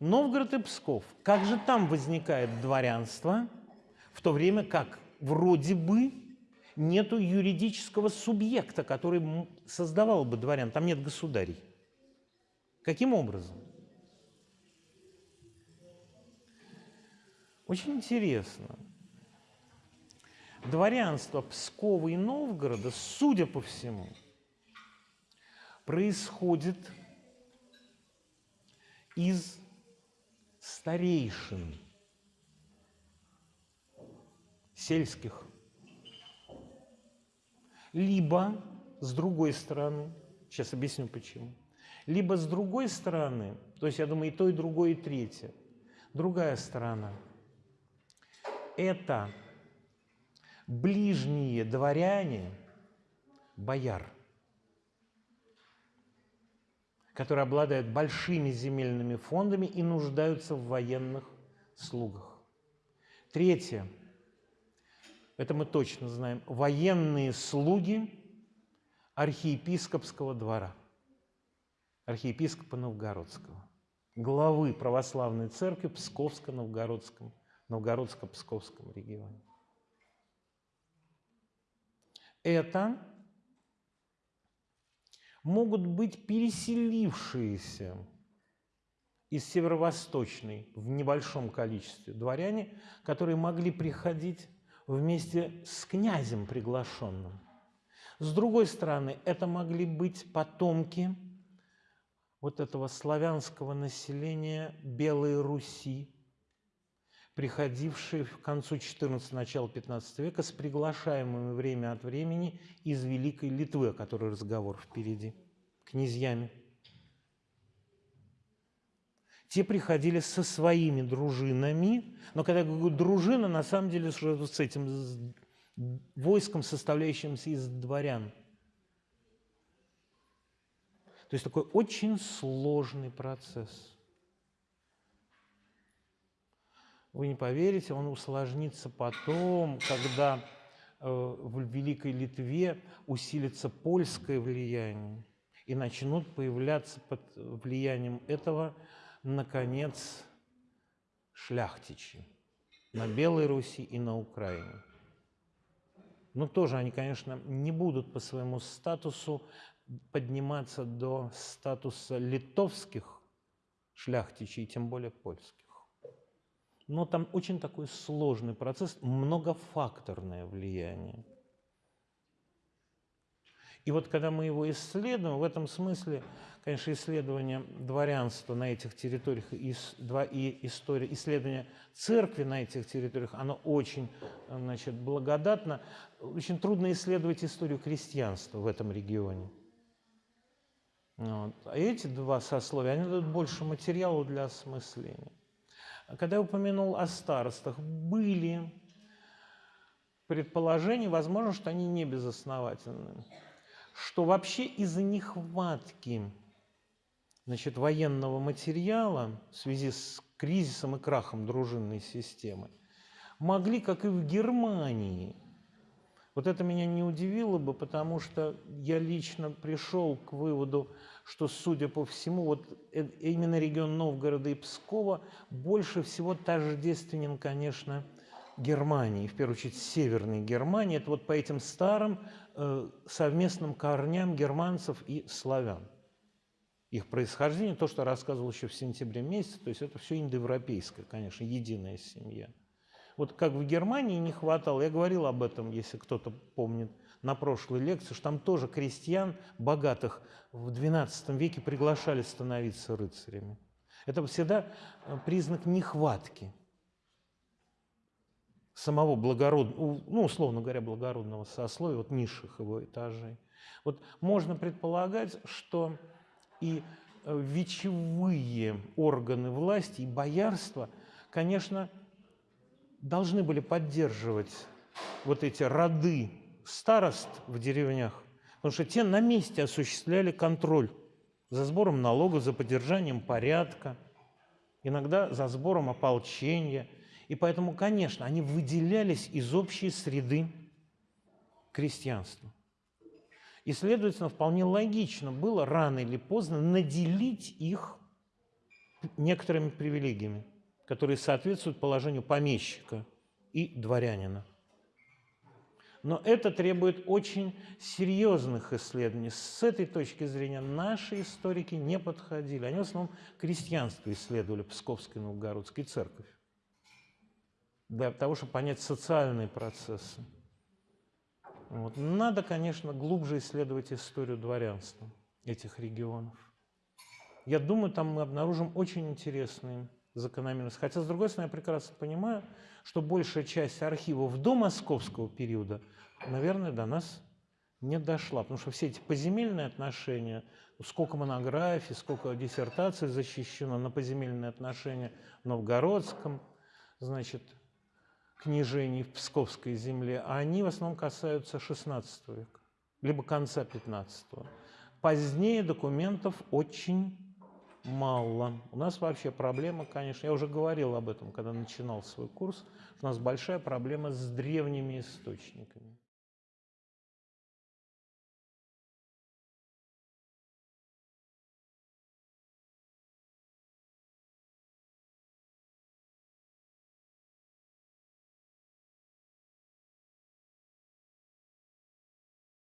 Новгород и Псков. Как же там возникает дворянство, в то время как вроде бы нету юридического субъекта, который создавал бы дворян, там нет государей. Каким образом? Очень интересно. Дворянство Пскова и Новгорода, судя по всему, происходит из старейшин сельских. Либо, с другой стороны, сейчас объясню почему, либо с другой стороны, то есть я думаю и то, и другое, и третье, другая сторона – это ближние дворяне, бояр – которые обладают большими земельными фондами и нуждаются в военных слугах. Третье, это мы точно знаем, военные слуги архиепископского двора, архиепископа Новгородского, главы православной церкви Псковско-Новгородском, Новгородско-Псковском регионе. Это могут быть переселившиеся из северо-восточной в небольшом количестве дворяне, которые могли приходить вместе с князем приглашенным. С другой стороны, это могли быть потомки вот этого славянского населения Белой Руси, приходившие в концу XIV – начала XV века с приглашаемыми время от времени из Великой Литвы, о которой разговор впереди, князьями. Те приходили со своими дружинами, но когда я говорю дружина, на самом деле с этим войском, составляющимся из дворян. То есть такой очень сложный процесс – Вы не поверите, он усложнится потом, когда э, в Великой Литве усилится польское влияние и начнут появляться под влиянием этого, наконец, шляхтичи на Белой Руси и на Украине. Но тоже они, конечно, не будут по своему статусу подниматься до статуса литовских шляхтичей, тем более польских. Но там очень такой сложный процесс, многофакторное влияние. И вот когда мы его исследуем, в этом смысле, конечно, исследование дворянства на этих территориях и, история, исследование церкви на этих территориях, оно очень значит, благодатно. Очень трудно исследовать историю крестьянства в этом регионе. Вот. А эти два сословия, они дают больше материала для осмысления. Когда я упомянул о старостах, были предположения, возможно, что они не безосновательны, что вообще из-за нехватки значит, военного материала в связи с кризисом и крахом дружинной системы могли, как и в Германии, вот это меня не удивило бы, потому что я лично пришел к выводу, что, судя по всему, вот э, именно регион Новгорода и Пскова больше всего тождественен, конечно, Германии, в первую очередь Северной Германии. Это вот по этим старым э, совместным корням германцев и славян. Их происхождение, то, что рассказывал еще в сентябре месяце, то есть это все индоевропейское, конечно, единая семья. Вот как в Германии не хватало, я говорил об этом, если кто-то помнит, на прошлой лекции, что там тоже крестьян богатых в XII веке приглашали становиться рыцарями. Это всегда э, признак нехватки самого благородного, ну, условно говоря, благородного сословия, вот низших его этажей. Вот можно предполагать, что и э, вечевые органы власти, и боярство, конечно, должны были поддерживать вот эти роды старост в деревнях, потому что те на месте осуществляли контроль за сбором налогов, за поддержанием порядка, иногда за сбором ополчения. И поэтому, конечно, они выделялись из общей среды крестьянства. И, следовательно, вполне логично было рано или поздно наделить их некоторыми привилегиями, которые соответствуют положению помещика и дворянина. Но это требует очень серьезных исследований. С этой точки зрения наши историки не подходили. Они в основном крестьянство исследовали, Псковская и церковь. Для того, чтобы понять социальные процессы. Вот. Надо, конечно, глубже исследовать историю дворянства этих регионов. Я думаю, там мы обнаружим очень интересные закономерности. Хотя, с другой стороны, я прекрасно понимаю, что большая часть архивов до московского периода, наверное, до нас не дошла. Потому что все эти поземельные отношения, сколько монографий, сколько диссертаций защищено на поземельные отношения в Новгородском, значит, княжений в Псковской земле, а они в основном касаются XVI века, либо конца XV. Позднее документов очень мало. У нас вообще проблема, конечно, я уже говорил об этом, когда начинал свой курс, у нас большая проблема с древними источниками.